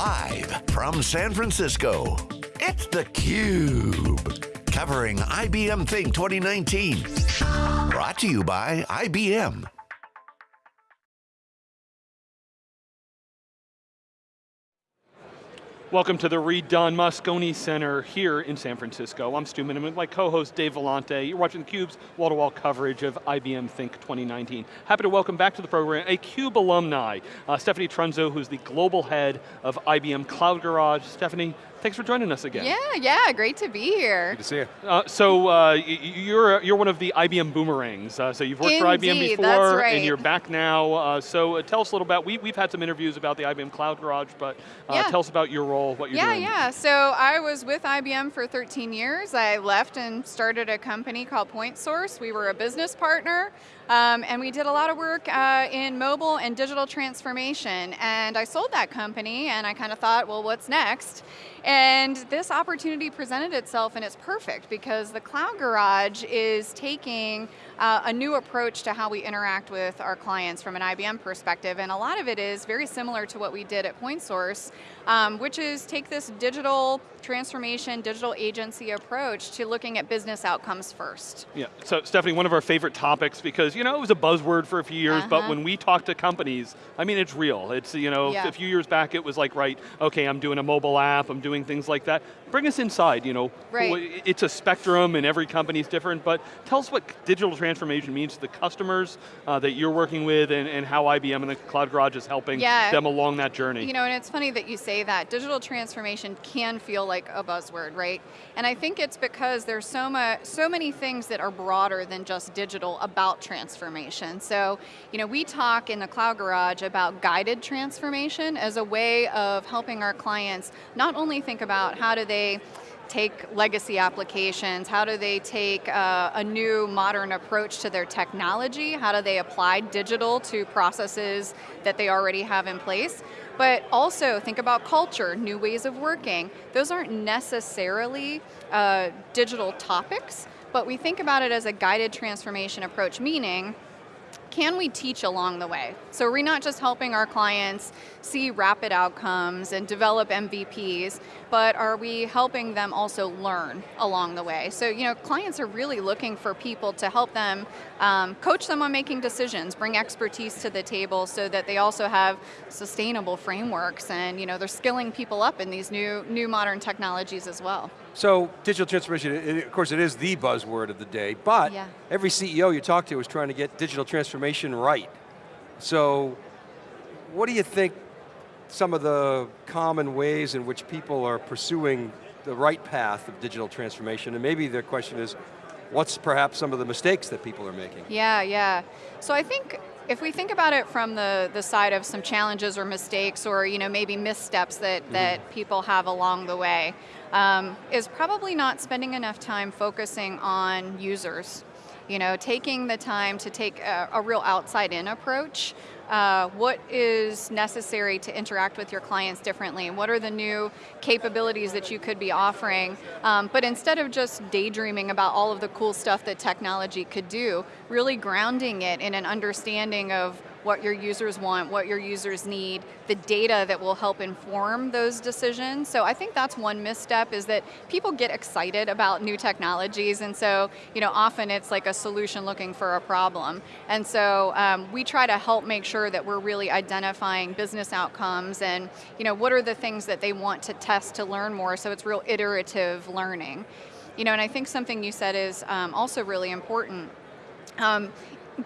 Live from San Francisco, it's theCUBE. Covering IBM Think 2019. Brought to you by IBM. Welcome to the redone Moscone Center here in San Francisco. I'm Stu Miniman, my co-host Dave Vellante. You're watching theCUBE's wall-to-wall coverage of IBM Think 2019. Happy to welcome back to the program a CUBE alumni, uh, Stephanie Trunzo, who's the global head of IBM Cloud Garage. Stephanie, Thanks for joining us again. Yeah, yeah, great to be here. Good to see you. Uh, so uh, you're you're one of the IBM boomerangs. Uh, so you've worked Indeed, for IBM before, that's right. and you're back now. Uh, so uh, tell us a little about. We we've had some interviews about the IBM Cloud Garage, but uh, Yeah. tell us about your role, what you're Yeah, doing. yeah. yeah. So I was with IBM for 13 years. I left and started a company called Point Source. We were a business partner, um, and we did a lot of work uh, in mobile and digital transformation. And I sold that company, and I kind of thought, well, what's next? And this opportunity presented itself, and it's perfect because the Cloud Garage is taking uh, a new approach to how we interact with our clients from an IBM perspective, and a lot of it is very similar to what we did at Point Source, um, which is take this digital transformation, digital agency approach to looking at business outcomes first. Yeah, so Stephanie, one of our favorite topics because, you know, it was a buzzword for a few years, but Uh-huh. when we talk to companies, I mean, it's real. It's, you know, Yeah. a few years back it was like, right, okay, I'm doing a mobile app, I'm doing things like that. Bring us inside, you know. Right. It's a spectrum and every company's different, but tell us what digital transformation means to the customers uh, that you're working with and, and how IBM and the Cloud Garage is helping Yeah. them along that journey. You know, and it's funny that you say that. Digital transformation can feel like a buzzword, right? And I think it's because there's so much, so many things that are broader than just digital about transformation. So, you know, we talk in the Cloud Garage about guided transformation as a way of helping our clients not only think about how do they take legacy applications? How do they take uh, a new modern approach to their technology? How do they apply digital to processes that they already have in place? But also think about culture, new ways of working. Those aren't necessarily uh, digital topics, but we think about it as a guided transformation approach, meaning can we teach along the way? So are we're not just helping our clients see rapid outcomes and develop MVPs, but are we helping them also learn along the way? So you know, clients are really looking for people to help them um, coach them on making decisions, bring expertise to the table so that they also have sustainable frameworks and you know, they're skilling people up in these new, new modern technologies as well. So digital transformation, it- of course it is the buzzword of the day, but Yeah. every CEO you talk to is trying to get digital transformation right. So what do you think some of the common ways in which people are pursuing the right path of digital transformation? And maybe the question is, what's perhaps some of the mistakes that people are making? Yeah, yeah. So I think if we think about it from the, the side of some challenges or mistakes or you know maybe missteps that, that people have along the way, um, is probably not spending enough time focusing on users. You know, taking the time to take a, a real outside-in approach. Uh, what is necessary to interact with your clients differently? What are the new capabilities that you could be offering? Um, but instead of just daydreaming about all of the cool stuff that technology could do, really grounding it in an understanding of what your users want, what your users need, the data that will help inform those decisions. So I think that's one misstep is that people get excited about new technologies and so you know, often it's like a solution looking for a problem. And so um, we try to help make sure that we're really identifying business outcomes and you know, what are the things that they want to test to learn more so it's real iterative learning. You know, and I think something you said is um, also really important. Um,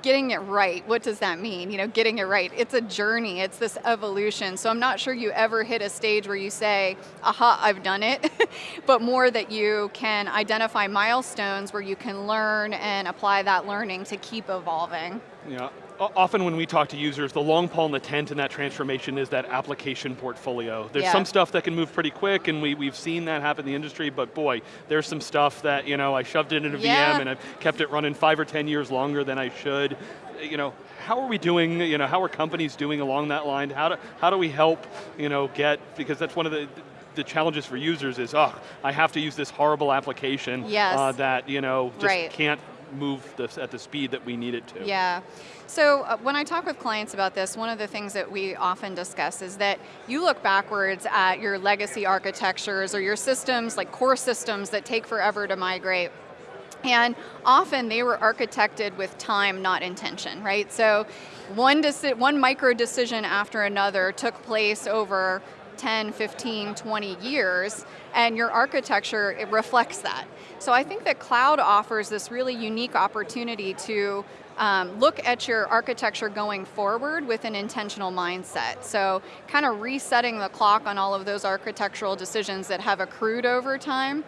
getting it right, what does that mean? You know, getting it right, it's a journey, it's this evolution. So I'm not sure you ever hit a stage where you say, aha, I've done it, but more that you can identify milestones where you can learn and apply that learning to keep evolving. Yeah. Often when we talk to users, the long pole in the tent in that transformation is that application portfolio. There's Yeah. some stuff that can move pretty quick and we, we've seen that happen in the industry, but boy, there's some stuff that, you know, I shoved it in a Yeah. VM and I've kept it running five or 10 years longer than I should. You know, how are we doing, you know, how are companies doing along that line? How do, how do we help, you know, get, because that's one of the, the challenges for users is, oh, I have to use this horrible application Yes. uh, that, you know, just Right. can't move this at the speed that we need it to. Yeah. So uh, when I talk with clients about this, one of the things that we often discuss is that you look backwards at your legacy architectures or your systems, like core systems that take forever to migrate. And often they were architected with time, not intention, right? So one, one micro decision after another took place over 10, 15, 20 years, and your architecture, it reflects that. So I think that cloud offers this really unique opportunity to um, look at your architecture going forward with an intentional mindset. So kind of resetting the clock on all of those architectural decisions that have accrued over time.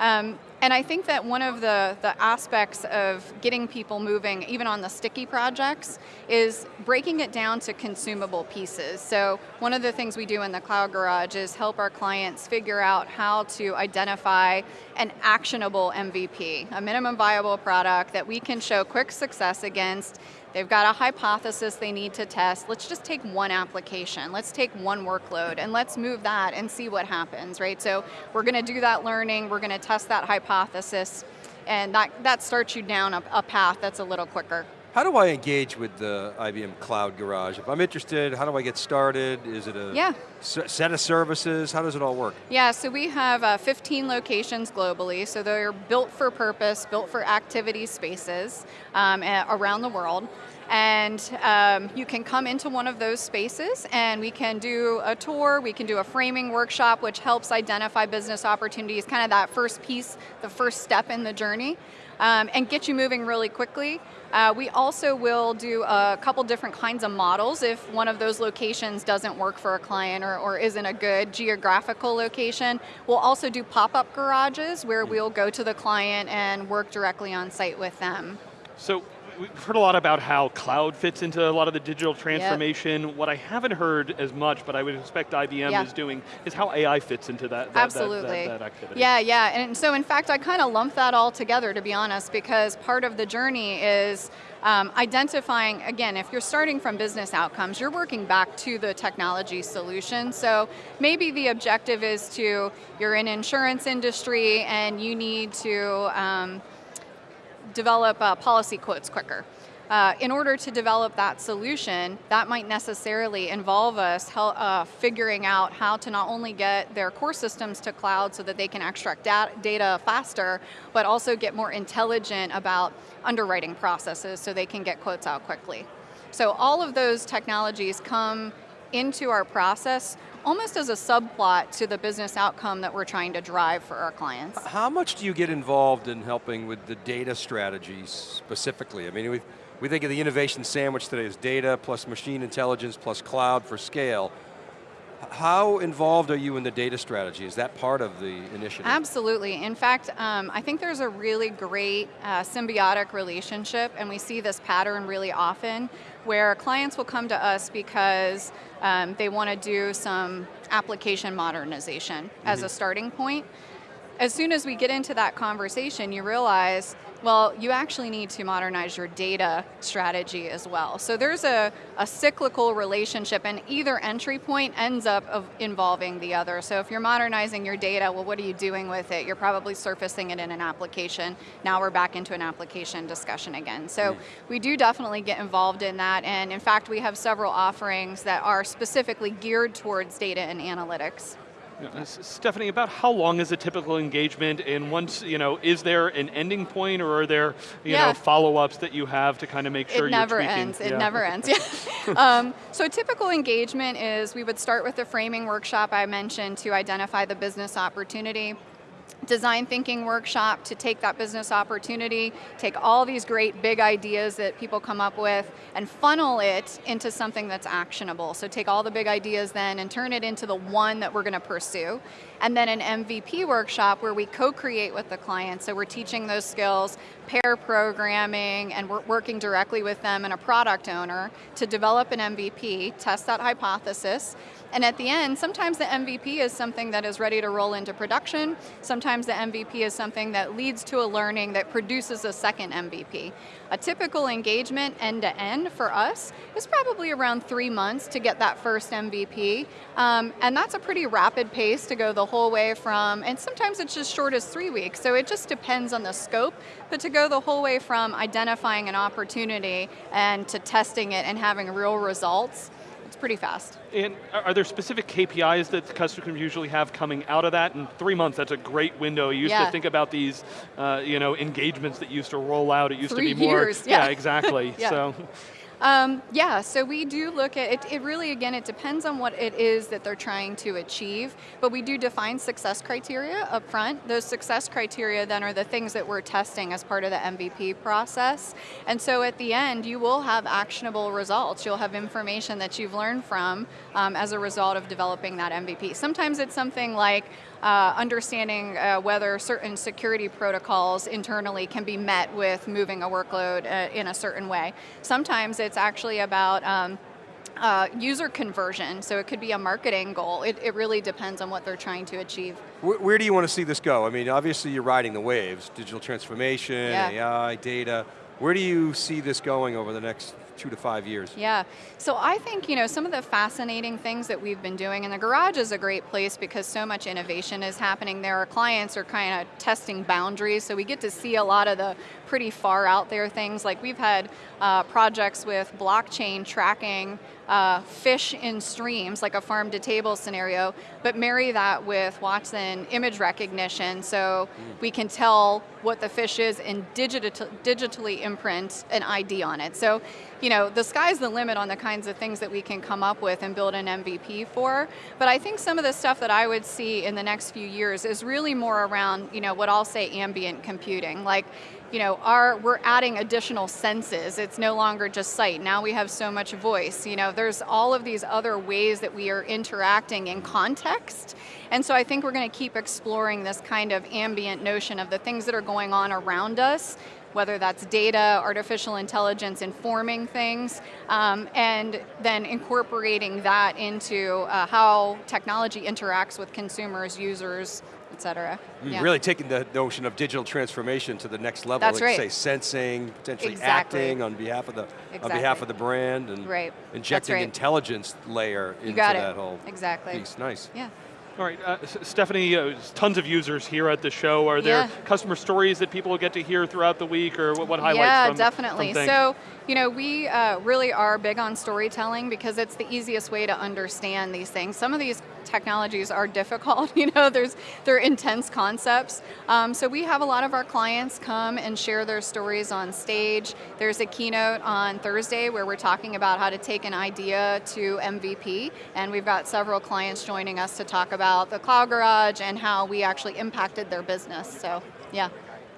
Um, and I think that one of the, the aspects of getting people moving, even on the sticky projects, is breaking it down to consumable pieces. So one of the things we do in the Cloud Garage is help our clients figure out how to identify an actionable MVP, a minimum viable product that we can show quick success against They've got a hypothesis they need to test. Let's just take one application. Let's take one workload and let's move that and see what happens, right? So we're going to do that learning, we're going to test that hypothesis, and that, that starts you down a, a path that's a little quicker. How do I engage with the IBM Cloud Garage? If I'm interested, how do I get started? Is it a yeah. set of services? How does it all work? Yeah, so we have uh, 15 locations globally, so they're built for purpose, built for activity spaces um, around the world. And um, you can come into one of those spaces and we can do a tour, we can do a framing workshop which helps identify business opportunities, kind of that first piece, the first step in the journey um, and get you moving really quickly. Uh, we also will do a couple different kinds of models if one of those locations doesn't work for a client or, or isn't a good geographical location. We'll also do pop-up garages where we'll go to the client and work directly on site with them. So we've heard a lot about how cloud fits into a lot of the digital transformation. Yep. What I haven't heard as much, but I would expect IBM yeah. is doing, is how AI fits into that, that Absolutely. That, that, activity. Yeah, yeah, and so in fact I kind of lump that all together to be honest, because part of the journey is um, identifying, again, if you're starting from business outcomes, you're working back to the technology solution. So maybe the objective is to, you're in insurance industry and you need to um, develop uh, policy quotes quicker. Uh, in order to develop that solution, that might necessarily involve us uh, figuring out how to not only get their core systems to cloud so that they can extract data, data faster, but also get more intelligent about underwriting processes so they can get quotes out quickly. So all of those technologies come into our process almost as a subplot to the business outcome that we're trying to drive for our clients. How much do you get involved in helping with the data strategies specifically? I mean, we we think of the innovation sandwich today as data plus machine intelligence plus cloud for scale. How involved are you in the data strategy? Is that part of the initiative? Absolutely. In fact, um, I think there's a really great uh, symbiotic relationship, and we see this pattern really often, where clients will come to us because um, they want to do some application modernization mm -hmm. as a mm-hmm. starting point. As soon as we get into that conversation, you realize well, you actually need to modernize your data strategy as well. So there's a, a cyclical relationship and either entry point ends up of involving the other. So if you're modernizing your data, well what are you doing with it? You're probably surfacing it in an application. Now we're back into an application discussion again. So mm. we do definitely get involved in that and in fact we have several offerings that are specifically geared towards data and analytics. Stephanie, about how long is a typical engagement and once, you know, is there an ending point or are there, you yeah. know, follow-ups that you have to kind of make sure it never tweaking? ends, it never ends, yeah. um, so a typical engagement is we would start with the framing workshop I mentioned to identify the business opportunity design thinking workshop to take that business opportunity, take all these great big ideas that people come up with and funnel it into something that's actionable. So take all the big ideas then and turn it into the one that we're going to pursue. And then an MVP workshop where we co-create with the client. So we're teaching those skills, pair programming, and we're working directly with them and a product owner to develop an MVP, test that hypothesis, and at the end, sometimes the MVP is something that is ready to roll into production. Sometimes the MVP is something that leads to a learning that produces a second MVP. A typical engagement end to end for us is probably around three months to get that first MVP. Um, and that's a pretty rapid pace to go the whole way from, and sometimes it's just short as three weeks. So it just depends on the scope. But to go go the whole way from identifying an opportunity and to testing it and having real results, it's pretty fast. And are there specific KPIs that customers usually have coming out of that? In three months, that's a great window. You used yeah. to think about these, uh, you know, engagements that used to roll out. It used Three to be more. yeah. yeah exactly. yeah. So. Um, yeah, so we do look at it, it really, again, it depends on what it is that they're trying to achieve, but we do define success criteria up front. Those success criteria then are the things that we're testing as part of the MVP process. And so at the end, you will have actionable results. You'll have information that you've learned from um, as a result of developing that MVP. Sometimes it's something like, uh, understanding uh, whether certain security protocols internally can be met with moving a workload uh, in a certain way. Sometimes it's actually about um, uh, user conversion, so it could be a marketing goal. It, it, really depends on what they're trying to achieve. Where, where, do you want to see this go? I mean, obviously you're riding the waves, digital transformation, yeah. AI, data. Where do you see this going over the next two to five years? Yeah, so I think you know some of the fascinating things that we've been doing, and the garage is a great place because so much innovation is happening there. Our clients are kind of testing boundaries, so we get to see a lot of the pretty far out there things. Like we've had uh, projects with blockchain tracking uh, fish in streams, like a farm to table scenario, but marry that with Watson image recognition so mm. we can tell what the fish is and digital, digitally imprint an ID on it. So, you know, the sky's the limit on the kinds of things that we can come up with and build an MVP for, but I think some of the stuff that I would see in the next few years is really more around, you know, what I'll say ambient computing. Like, you know, our, we're adding additional senses. It's no longer just sight. Now we have so much voice. You know, there's all of these other ways that we are interacting in context. And so I think we're going to keep exploring this kind of ambient notion of the things that are going on around us whether that's data, artificial intelligence informing things, um, and then incorporating that into uh, how technology interacts with consumers, users, et cetera. Mm, yeah. Really taking the notion of digital transformation to the next level. That's like right. Say sensing, potentially exactly. acting on behalf of the exactly. on behalf of the brand, and right. injecting right. intelligence layer into that whole exactly. piece. Nice. Yeah. All right, uh, Stephanie, uh, tons of users here at the show. Are there yeah. customer stories that people will get to hear throughout the week, or what, what highlights yeah, from, definitely. From so, you know, we uh, really are big on storytelling because it's the easiest way to understand these things. Some of these technologies are difficult, you know, there's, they're intense concepts. Um, so we have a lot of our clients come and share their stories on stage. There's a keynote on Thursday where we're talking about how to take an idea to MVP, and we've got several clients joining us to talk about the Cloud Garage and how we actually impacted their business, so yeah.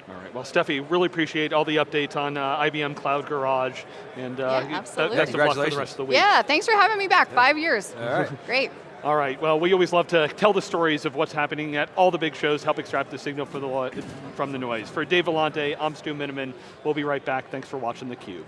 All right, well Steffi, really appreciate all the updates on uh, IBM Cloud Garage, and uh, yeah, absolutely. best of luck for the rest of the week. Yeah, thanks for having me back, yeah. five years. All right. Great. All right, well, we always love to tell the stories of what's happening at all the big shows, help extract the signal the from the noise. For Dave Vellante, I'm Stu Miniman. We'll be right back. Thanks for watching theCUBE.